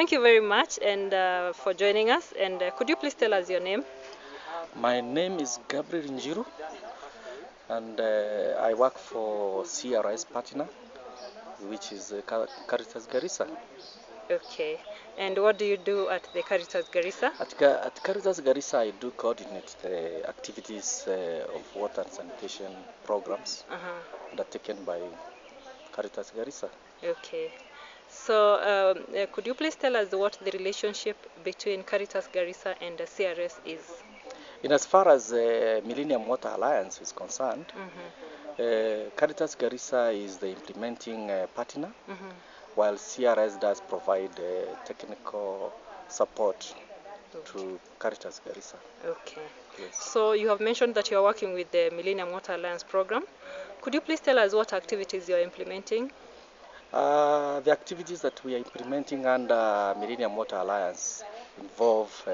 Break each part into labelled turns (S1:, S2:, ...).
S1: Thank you very much and uh, for joining us. And uh, could you please tell us your name?
S2: My name is Gabriel Njiru, and uh, I work for CRS Partner, which is uh, Car- Caritas Garissa.
S1: Okay. And what do you do at the Caritas Garissa?
S2: At, at Caritas Garissa, I do coordinate the activities uh, of water and sanitation programs undertaken by Caritas Garissa.
S1: Okay. So um, uh, could you please tell us what the relationship between Caritas Garissa and the CRS is?
S2: In as far as uh, Millennium Water Alliance is concerned,
S1: Mm-hmm.
S2: uh, Caritas Garissa is the implementing uh, partner,
S1: Mm-hmm.
S2: while CRS does provide uh, technical support to Caritas Garissa.
S1: Okay.
S2: Yes.
S1: So you have mentioned that you are working with the Millennium Water Alliance program. Could you please tell us what activities you are implementing?
S2: Uh, the activities that we are implementing under Millennium Water Alliance involve uh,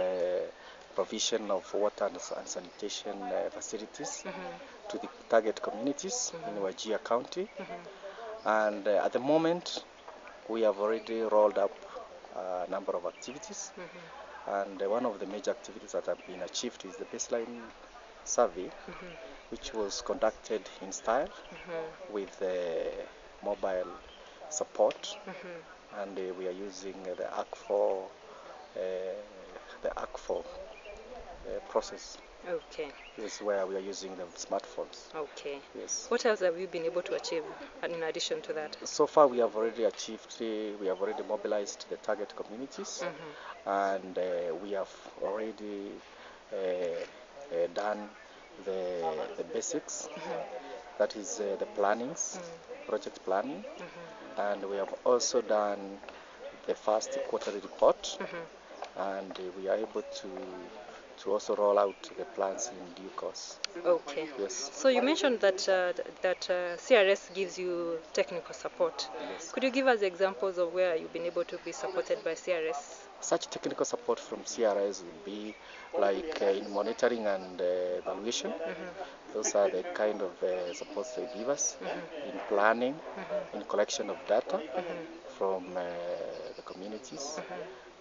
S2: provision of water and and sanitation uh, facilities
S1: Mm-hmm.
S2: to the target communities in Wajir County.
S1: Mm-hmm.
S2: And uh, at the moment, we have already rolled up a number of activities.
S1: Mm-hmm.
S2: And uh, one of the major activities that have been achieved is the baseline survey,
S1: Mm-hmm.
S2: which was conducted in style
S1: Mm-hmm.
S2: with uh, mobile support.
S1: Mm-hmm.
S2: and uh, we are using uh, the ARC4, uh, the ARC4 uh, process.
S1: Okay.
S2: This is where we are using the smartphones.
S1: Okay.
S2: Yes.
S1: What else have you been able to achieve uh, in addition to that?
S2: So far, we have already achieved. We have already mobilized the target communities,
S1: Mm-hmm.
S2: and uh, we have already uh, uh, done the the basics. That is uh, the plannings, project planning,
S1: Mm-hmm.
S2: and we have also done the first quarterly report.
S1: Mm-hmm.
S2: and uh, we are able to to also roll out the plans in due course.
S1: Okay.
S2: Yes.
S1: So you mentioned that uh, that uh, CRS gives you technical support.
S2: Yes.
S1: Could you give us examples of where you've been able to be supported by CRS?
S2: Such technical support from CRS will be like uh, in monitoring and uh, evaluation. Those are the kind of uh, supports they give us in planning, in collection of data from uh, the communities,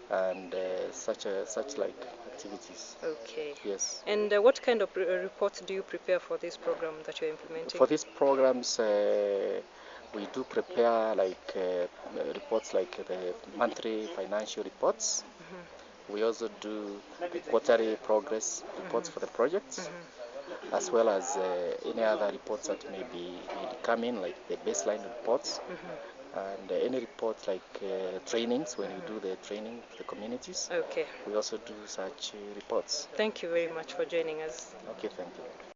S2: and uh, such a, such like activities.
S1: Okay.
S2: Yes.
S1: And uh, what kind of re- uh, reports do you prepare for this program that you're implementing?
S2: For these programs, uh, we do prepare like uh, reports like the monthly financial reports. We also do the quarterly progress reports for the projects, as well as uh, any other reports that may be may come in, like the baseline reports, and uh, any reports like uh, trainings when we do the training for the communities.
S1: Okay.
S2: We also do such uh, reports.
S1: Thank you very much for joining us.
S2: Okay, thank you.